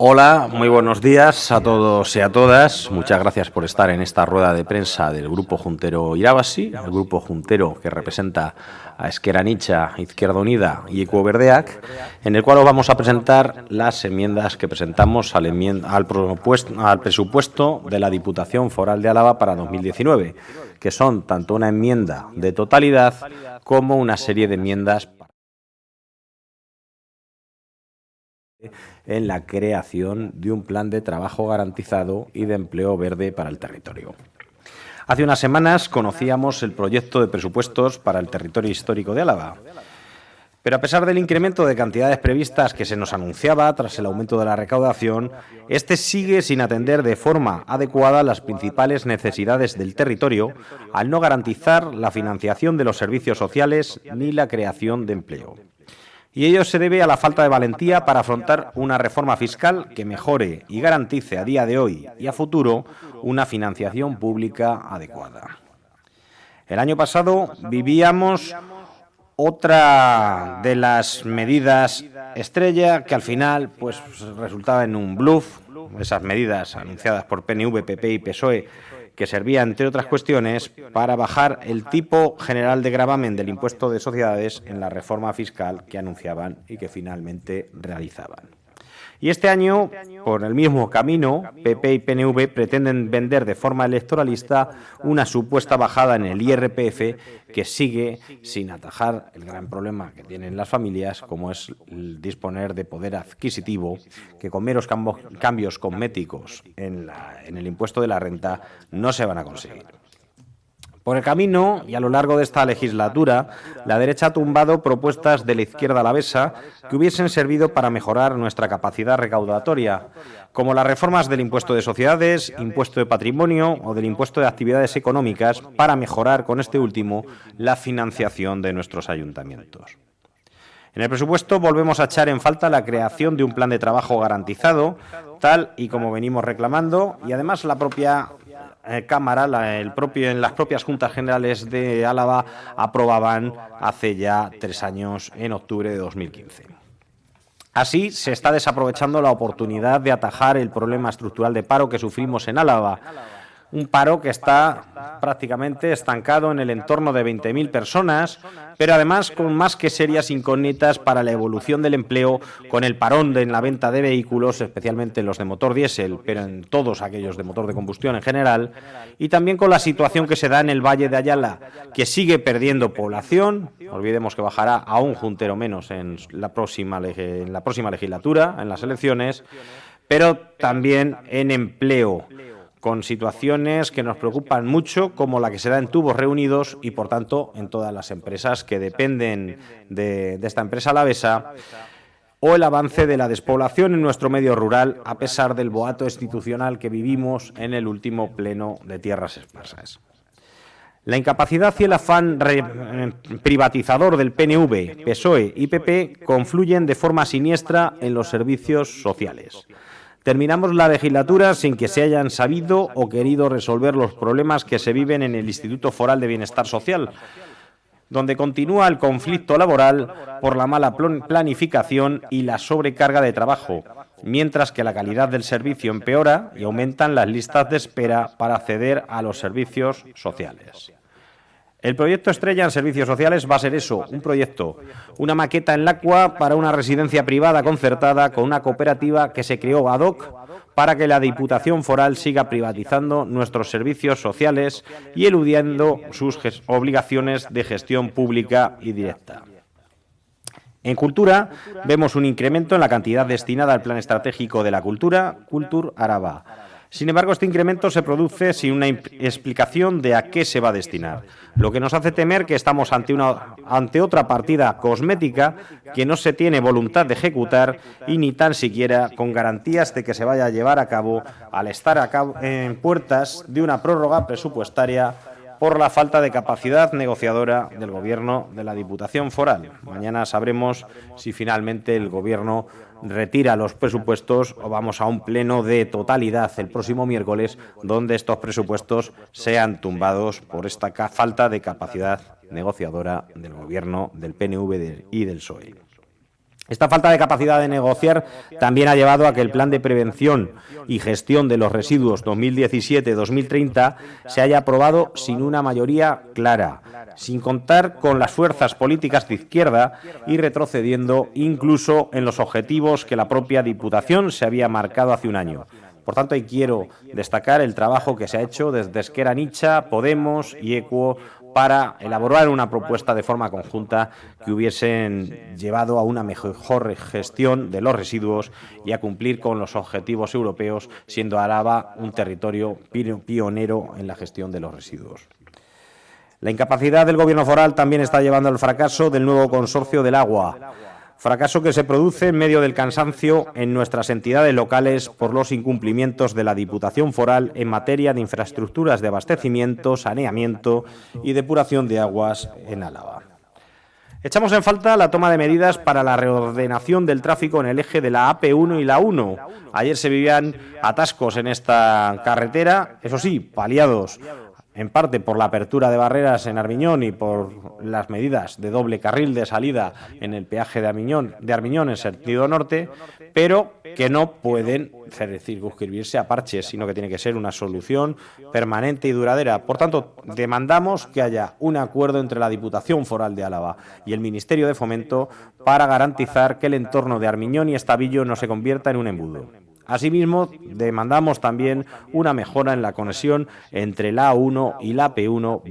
Hola, muy buenos días a todos y a todas. Muchas gracias por estar en esta rueda de prensa del Grupo Juntero Irabasi, el Grupo Juntero que representa a Esquerra Nicha, Izquierda Unida y Ecuoverdeac, en el cual os vamos a presentar las enmiendas que presentamos al, al, al presupuesto de la Diputación Foral de Álava para 2019, que son tanto una enmienda de totalidad como una serie de enmiendas en la creación de un plan de trabajo garantizado y de empleo verde para el territorio. Hace unas semanas conocíamos el proyecto de presupuestos para el territorio histórico de Álava. Pero a pesar del incremento de cantidades previstas que se nos anunciaba tras el aumento de la recaudación, este sigue sin atender de forma adecuada las principales necesidades del territorio al no garantizar la financiación de los servicios sociales ni la creación de empleo y ello se debe a la falta de valentía para afrontar una reforma fiscal que mejore y garantice a día de hoy y a futuro una financiación pública adecuada. El año pasado vivíamos otra de las medidas estrella que al final pues resultaba en un bluff, esas medidas anunciadas por PNV, PP y PSOE que servía, entre otras cuestiones, para bajar el tipo general de gravamen del impuesto de sociedades en la reforma fiscal que anunciaban y que finalmente realizaban. Y este año, por el mismo camino, PP y PNV pretenden vender de forma electoralista una supuesta bajada en el IRPF que sigue sin atajar el gran problema que tienen las familias, como es el disponer de poder adquisitivo, que con meros cambios cosméticos en, en el impuesto de la renta no se van a conseguir. Por el camino y a lo largo de esta legislatura, la derecha ha tumbado propuestas de la izquierda alavesa que hubiesen servido para mejorar nuestra capacidad recaudatoria, como las reformas del impuesto de sociedades, impuesto de patrimonio o del impuesto de actividades económicas para mejorar con este último la financiación de nuestros ayuntamientos. En el presupuesto volvemos a echar en falta la creación de un plan de trabajo garantizado, tal y como venimos reclamando, y además la propia eh, Cámara, el propio, en las propias Juntas Generales de Álava, aprobaban hace ya tres años, en octubre de 2015. Así, se está desaprovechando la oportunidad de atajar el problema estructural de paro que sufrimos en Álava, un paro que está prácticamente estancado en el entorno de 20.000 personas, pero además con más que serias incógnitas para la evolución del empleo, con el parón en la venta de vehículos, especialmente los de motor diésel, pero en todos aquellos de motor de combustión en general, y también con la situación que se da en el Valle de Ayala, que sigue perdiendo población, olvidemos que bajará a un juntero menos en la próxima, en la próxima legislatura, en las elecciones, pero también en empleo con situaciones que nos preocupan mucho, como la que se da en tubos reunidos y, por tanto, en todas las empresas que dependen de, esta empresa alavesa, o el avance de la despoblación en nuestro medio rural, a pesar del boato institucional que vivimos en el último pleno de tierras esparsas. La incapacidad y el afán privatizador del PNV, PSOE y PP confluyen de forma siniestra en los servicios sociales. Terminamos la legislatura sin que se hayan sabido o querido resolver los problemas que se viven en el Instituto Foral de Bienestar Social, donde continúa el conflicto laboral por la mala planificación y la sobrecarga de trabajo, mientras que la calidad del servicio empeora y aumentan las listas de espera para acceder a los servicios sociales. El proyecto estrella en servicios sociales va a ser eso, un proyecto, una maqueta en Lacua para una residencia privada concertada con una cooperativa que se creó ad hoc para que la Diputación Foral siga privatizando nuestros servicios sociales y eludiendo sus obligaciones de gestión pública y directa. En cultura vemos un incremento en la cantidad destinada al Plan Estratégico de la Cultura, Cultur Araba, sin embargo, este incremento se produce sin una explicación de a qué se va a destinar, lo que nos hace temer que estamos ante, una, ante otra partida cosmética que no se tiene voluntad de ejecutar y ni tan siquiera con garantías de que se vaya a llevar a cabo al estar en puertas de una prórroga presupuestaria por la falta de capacidad negociadora del Gobierno de la Diputación Foral. Mañana sabremos si finalmente el Gobierno retira los presupuestos o vamos a un pleno de totalidad el próximo miércoles donde estos presupuestos sean tumbados por esta falta de capacidad negociadora del Gobierno, del PNV y del PSOE. Esta falta de capacidad de negociar también ha llevado a que el plan de prevención y gestión de los residuos 2017-2030 se haya aprobado sin una mayoría clara, sin contar con las fuerzas políticas de izquierda y retrocediendo incluso en los objetivos que la propia Diputación se había marcado hace un año. Por tanto, quiero destacar el trabajo que se ha hecho desde Esquera Nicha, Podemos y Equo para elaborar una propuesta de forma conjunta que hubiesen llevado a una mejor gestión de los residuos y a cumplir con los objetivos europeos, siendo Araba un territorio pionero en la gestión de los residuos. La incapacidad del Gobierno foral también está llevando al fracaso del nuevo consorcio del agua fracaso que se produce en medio del cansancio en nuestras entidades locales por los incumplimientos de la Diputación Foral en materia de infraestructuras de abastecimiento, saneamiento y depuración de aguas en Álava. Echamos en falta la toma de medidas para la reordenación del tráfico en el eje de la AP1 y la 1. Ayer se vivían atascos en esta carretera, eso sí, paliados en parte por la apertura de barreras en Armiñón y por las medidas de doble carril de salida en el peaje de Armiñón, en sentido norte, pero que no pueden circunscribirse a parches, sino que tiene que ser una solución permanente y duradera. Por tanto, demandamos que haya un acuerdo entre la Diputación Foral de Álava y el Ministerio de Fomento para garantizar que el entorno de Armiñón y Estavillo no se convierta en un embudo. Asimismo, demandamos también una mejora en la conexión entre la A1 y la P1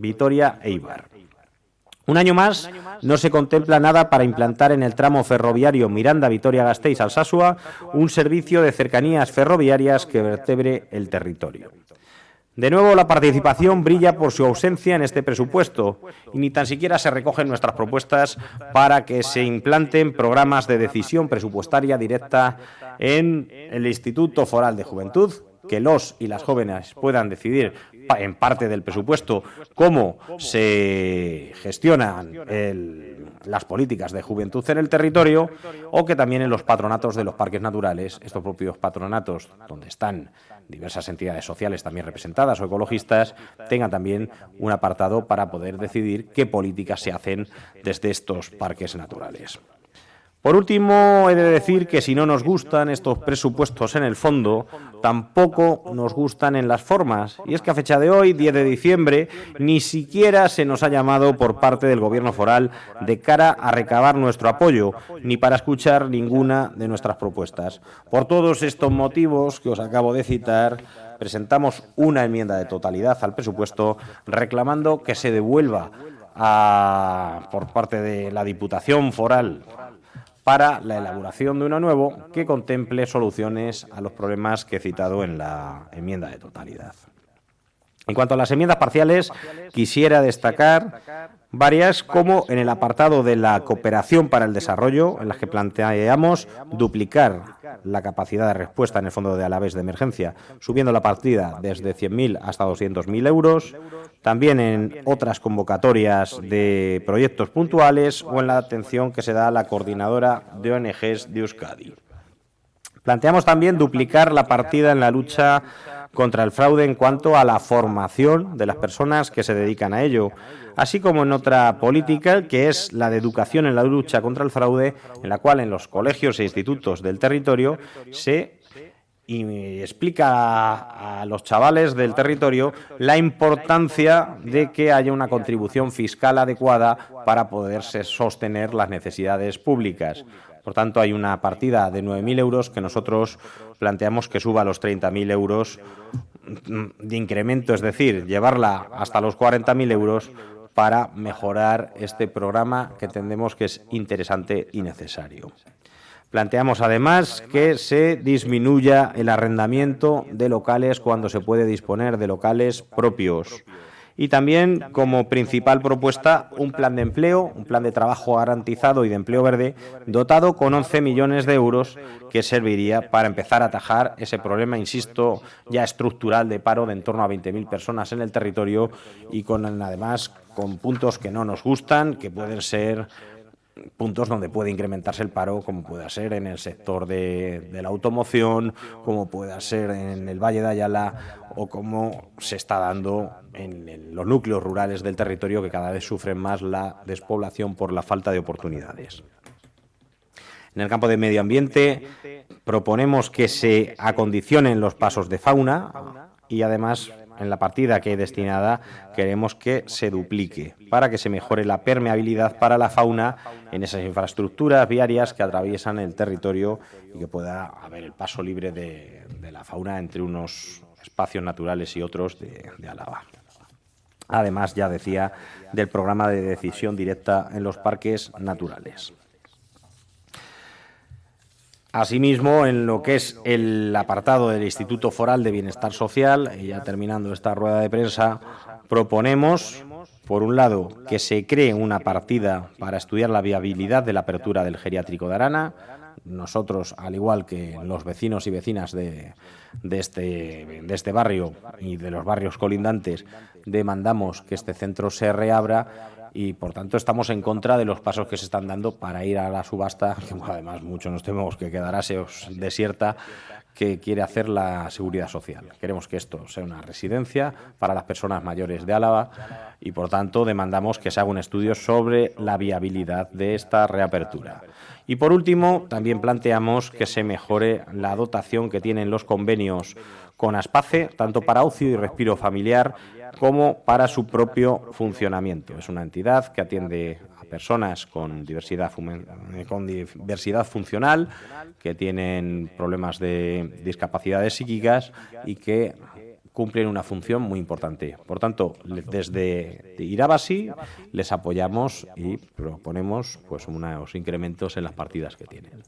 Vitoria-Eibar. Un año más no se contempla nada para implantar en el tramo ferroviario Miranda-Vitoria-Gasteiz-Alsasua un servicio de cercanías ferroviarias que vertebre el territorio. De nuevo, la participación brilla por su ausencia en este presupuesto y ni tan siquiera se recogen nuestras propuestas para que se implanten programas de decisión presupuestaria directa en el Instituto Foral de Juventud, que los y las jóvenes puedan decidir en parte del presupuesto cómo se gestionan las políticas de juventud en el territorio o que también en los patronatos de los parques naturales, estos propios patronatos donde están diversas entidades sociales también representadas o ecologistas, tengan también un apartado para poder decidir qué políticas se hacen desde estos parques naturales. Por último, he de decir que si no nos gustan estos presupuestos en el fondo, tampoco nos gustan en las formas. Y es que a fecha de hoy, 10 de diciembre, ni siquiera se nos ha llamado por parte del Gobierno foral de cara a recabar nuestro apoyo, ni para escuchar ninguna de nuestras propuestas. Por todos estos motivos que os acabo de citar, presentamos una enmienda de totalidad al presupuesto reclamando que se devuelva por parte de la Diputación Foral para la elaboración de uno nuevo que contemple soluciones a los problemas que he citado en la enmienda de totalidad. En cuanto a las enmiendas parciales, quisiera destacar varias, como en el apartado de la cooperación para el desarrollo, en las que planteamos duplicar la capacidad de respuesta en el Fondo de Alavés de Emergencia, subiendo la partida desde 100.000 hasta 200.000 euros, también en otras convocatorias de proyectos puntuales o en la atención que se da a la coordinadora de ONGs de Euskadi. Planteamos también duplicar la partida en la lucha contra el fraude en cuanto a la formación de las personas que se dedican a ello, así como en otra política que es la de educación en la lucha contra el fraude, en la cual en los colegios e institutos del territorio se explica a, los chavales del territorio la importancia de que haya una contribución fiscal adecuada para poderse sostener las necesidades públicas. Por tanto, hay una partida de 9.000 euros que nosotros planteamos que suba a los 30.000 euros de incremento, es decir, llevarla hasta los 40.000 euros para mejorar este programa que entendemos que es interesante y necesario. Planteamos además que se disminuya el arrendamiento de locales cuando se puede disponer de locales propios y también como principal propuesta un plan de empleo, un plan de trabajo garantizado y de empleo verde dotado con 11 millones de euros que serviría para empezar a atajar ese problema, insisto, ya estructural de paro de en torno a 20.000 personas en el territorio y con además con puntos que no nos gustan, que pueden ser puntos donde puede incrementarse el paro, como pueda ser en el sector de, la automoción, como pueda ser en el Valle de Ayala o como se está dando en, los núcleos rurales del territorio que cada vez sufren más la despoblación por la falta de oportunidades. En el campo de medio ambiente proponemos que se acondicionen los pasos de fauna y además en la partida que hay destinada queremos que se duplique para que se mejore la permeabilidad para la fauna en esas infraestructuras viarias que atraviesan el territorio y que pueda haber el paso libre de, la fauna entre unos espacios naturales y otros de, de Álava. Además, ya decía, del programa de decisión directa en los parques naturales. Asimismo, en lo que es el apartado del Instituto Foral de Bienestar Social, ya terminando esta rueda de prensa, proponemos, por un lado, que se cree una partida para estudiar la viabilidad de la apertura del geriátrico de Arana. Nosotros, al igual que los vecinos y vecinas de, este, de este barrio y de los barrios colindantes, demandamos que este centro se reabra y por tanto estamos en contra de los pasos que se están dando para ir a la subasta, que además mucho nos tememos que quedará desierta, que quiere hacer la seguridad social. Queremos que esto sea una residencia para las personas mayores de Álava y por tanto demandamos que se haga un estudio sobre la viabilidad de esta reapertura. Y por último, también planteamos que se mejore la dotación que tienen los convenios con Aspace, tanto para ocio y respiro familiar como para su propio funcionamiento. Es una entidad que atiende a personas con diversidad, con diversidad funcional, que tienen problemas de discapacidades psíquicas y que cumplen una función muy importante. Por tanto, desde Irabasi les apoyamos y proponemos pues unos incrementos en las partidas que tienen.